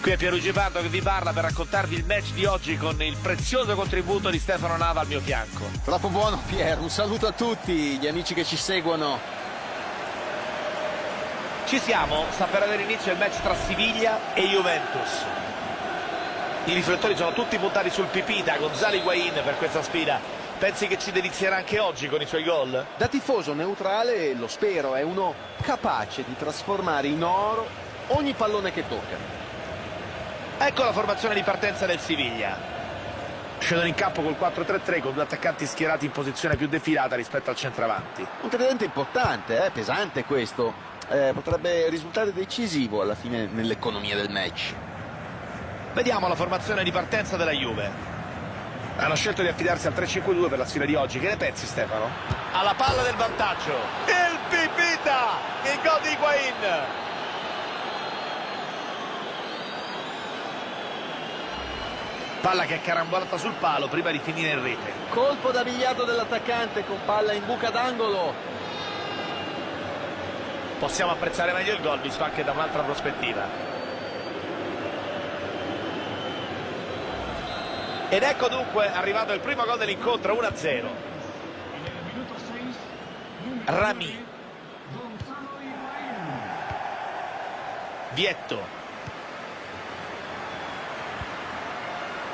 Qui è Pierluigi Pardo che vi parla per raccontarvi il match di oggi con il prezioso contributo di Stefano Nava al mio fianco. Troppo buono Pier, un saluto a tutti gli amici che ci seguono. Ci siamo, sta per avere inizio il match tra Siviglia e Juventus. I riflettori sono tutti puntati sul pipì da Gonzalo Higuain per questa sfida. Pensi che ci delizierà anche oggi con i suoi gol? Da tifoso neutrale lo spero, è uno capace di trasformare in oro ogni pallone che tocca. Ecco la formazione di partenza del Siviglia. Scendono in campo col 4-3-3 con due attaccanti schierati in posizione più defilata rispetto al centravanti. Un tridente importante, eh? pesante questo. Eh, potrebbe risultare decisivo alla fine nell'economia del match. Vediamo la formazione di partenza della Juve. Hanno scelto di affidarsi al 3-5-2 per la sfida di oggi. Che ne pensi Stefano? Alla palla del vantaggio. Il Pipita! Il gol di Higuain! Palla che è carambolata sul palo prima di finire in rete. Colpo da biliardo dell'attaccante con palla in buca d'angolo. Possiamo apprezzare meglio il gol visto anche da un'altra prospettiva. Ed ecco dunque arrivato il primo gol dell'incontro 1-0. Rami. Vietto.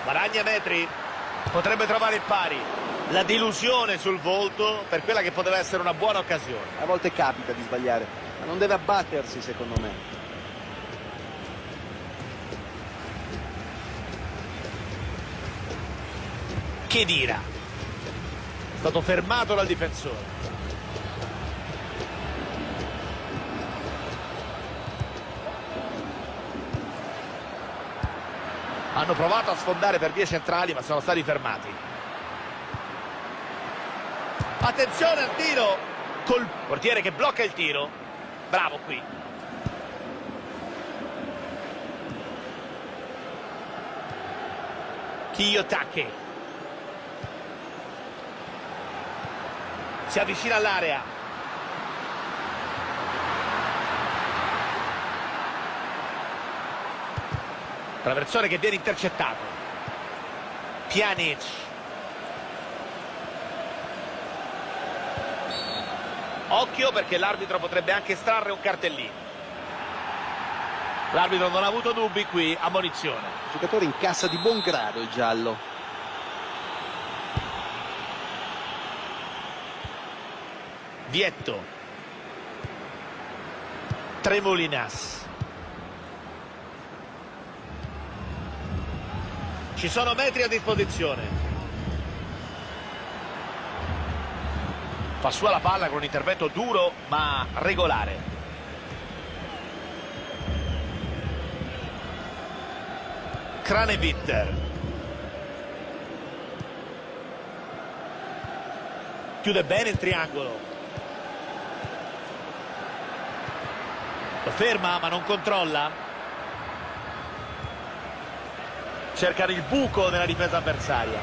Guadagna metri, potrebbe trovare il pari. La delusione sul volto per quella che poteva essere una buona occasione. A volte capita di sbagliare, ma non deve abbattersi secondo me. Che dira? È stato fermato dal difensore. Hanno provato a sfondare per vie centrali ma sono stati fermati. Attenzione al tiro col portiere che blocca il tiro. Bravo qui. Kiyotake si avvicina all'area traversone che viene intercettato. Pjanic. Occhio perché l'arbitro potrebbe anche estrarre un cartellino. L'arbitro non ha avuto dubbi qui ammonizione. Il giocatore incassa di buon grado il giallo. Vietto. Tremolinas Ci sono metri a disposizione. Fa sua la palla con un intervento duro ma regolare. Kranevitter. Chiude bene il triangolo. Lo ferma ma non controlla. Cercano il buco nella difesa avversaria.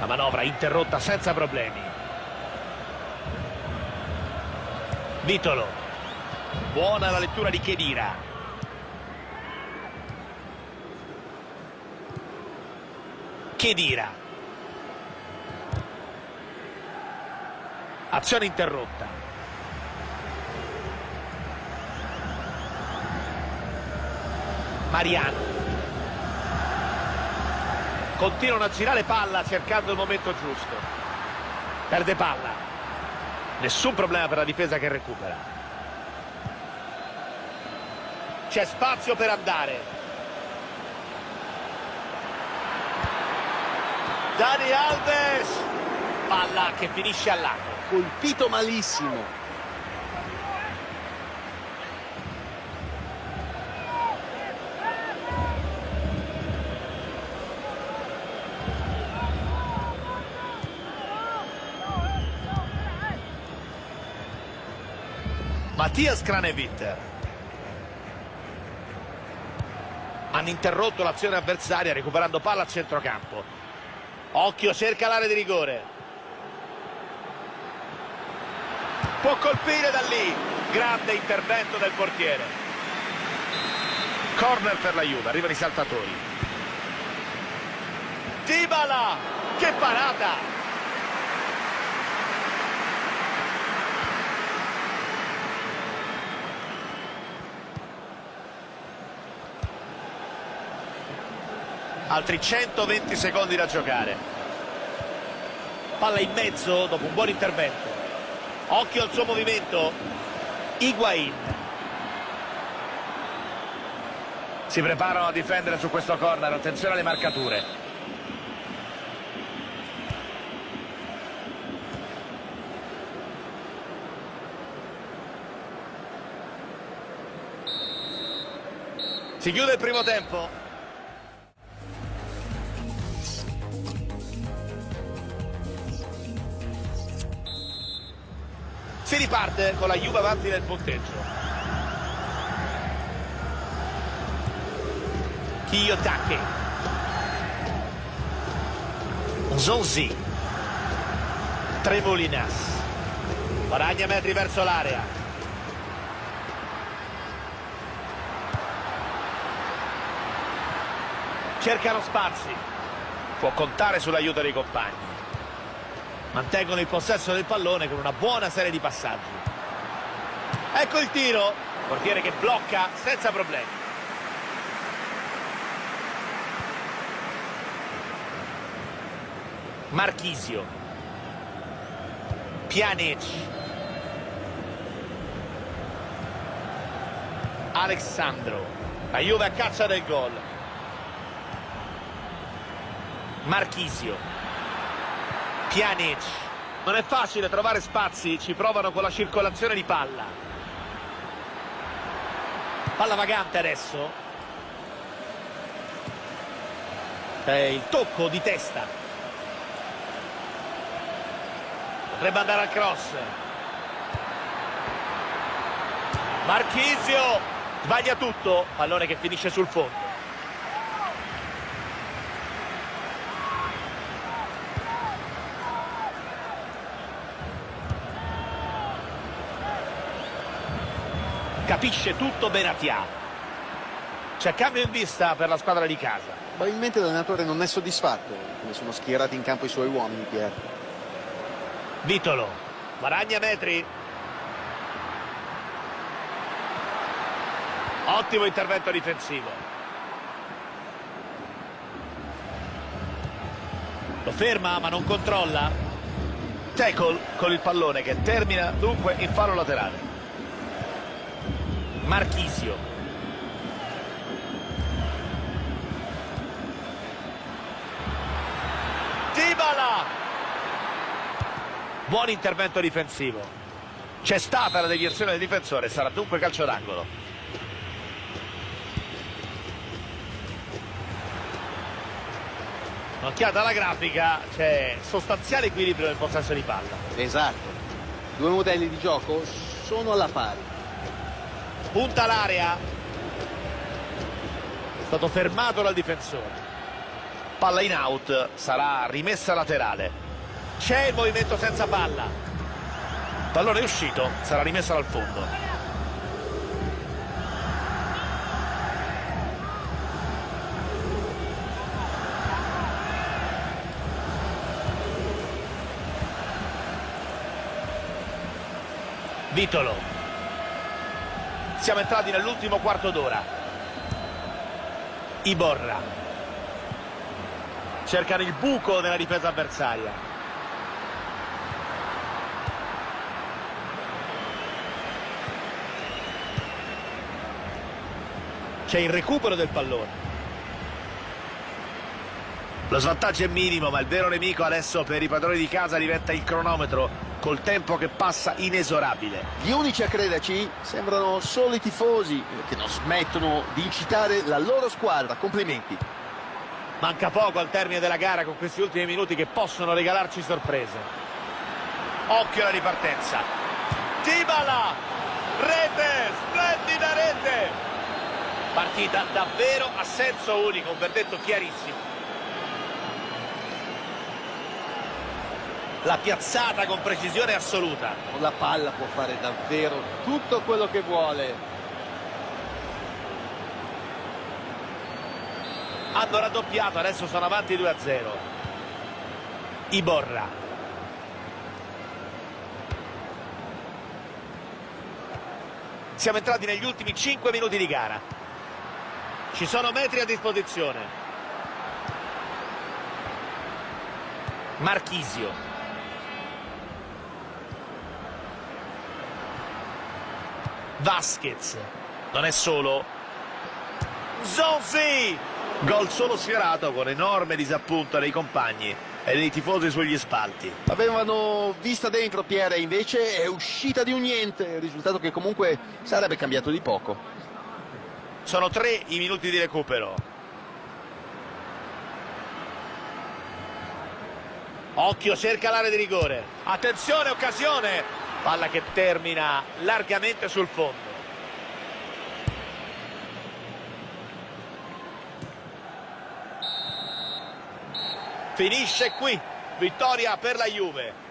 La manovra interrotta senza problemi. Vitolo. Buona la lettura di Chedira Chedira azione interrotta. Mariano continuano a girare palla cercando il momento giusto. Perde palla. Nessun problema per la difesa che recupera. C'è spazio per andare. Dani Alves. Palla che finisce al lato colpito malissimo Mattias Kranevitter. Hanno interrotto l'azione avversaria recuperando palla a centrocampo. Occhio, cerca l'area di rigore. Può colpire da lì. Grande intervento del portiere. Corner per la Juve, arrivano i saltatori. Dybala! Che parata! Altri 120 secondi da giocare. Palla in mezzo dopo un buon intervento. Occhio al suo movimento. Higuain. Si preparano a difendere su questo corner. Attenzione alle marcature. Si chiude il primo tempo Si riparte con la Juve avanti nel punteggio. Kiyotake. Zonzi. Tremolinas. Guadagna metri verso l'area. Cercano spazi. Può contare sull'aiuto dei compagni mantengono il possesso del pallone con una buona serie di passaggi. Ecco il tiro. Portiere che blocca senza problemi. Marchisio. Pjanic. Alessandro la Juve a caccia del gol. Marchisio Pjanic. Non è facile trovare spazi, ci provano con la circolazione di palla. Palla vagante adesso. È il tocco di testa. Potrebbe andare al cross. Marchisio sbaglia tutto, pallone che finisce sul fondo. Capisce tutto Benatia. C'è cambio in vista per la squadra di casa. Probabilmente l'allenatore non è soddisfatto come sono schierati in campo i suoi uomini, Pier. Vitolo, guadagna metri. Ottimo intervento difensivo. Lo ferma ma non controlla. Tackle con il pallone che termina dunque in fallo laterale. Marchisio. Dybala! Buon intervento difensivo. C'è stata la deviazione del difensore, sarà dunque calcio d'angolo. Occhiata alla grafica, c'è sostanziale equilibrio nel possesso di palla. Esatto. Due modelli di gioco sono alla pari punta l'area. È stato fermato dal difensore. Palla in out sarà rimessa laterale. C'è il movimento senza palla. Pallone uscito sarà rimessa dal fondo. Vitolo siamo entrati nell'ultimo quarto d'ora. Iborra. Cercano il buco nella difesa avversaria. C'è il recupero del pallone. Lo svantaggio è minimo, ma il vero nemico adesso per i padroni di casa diventa il cronometro col tempo che passa inesorabile. Gli unici a crederci sembrano solo i tifosi che non smettono di incitare la loro squadra. Complimenti. Manca poco al termine della gara con questi ultimi minuti che possono regalarci sorprese. Occhio alla ripartenza. Dybala! Rete! Splendida rete! Partita davvero a senso unico, un verdetto chiarissimo. La piazzata con precisione assoluta. Con la palla può fare davvero tutto quello che vuole. hanno raddoppiato adesso sono avanti 2 a 0 Iborra. Siamo entrati negli ultimi 5 minuti di gara. Ci sono metri a disposizione. Marchisio Vasquez. Non è solo Zonzi gol solo sfiorato con enorme disappunto dei compagni e dei tifosi sugli spalti. Avevano vista dentro Pierre, invece è uscita di un niente, risultato che comunque sarebbe cambiato di poco. sono tre i minuti di recupero. Occhio cerca l'area di rigore. Attenzione occasione palla che termina largamente sul fondo. Finisce qui. Vittoria per la Juve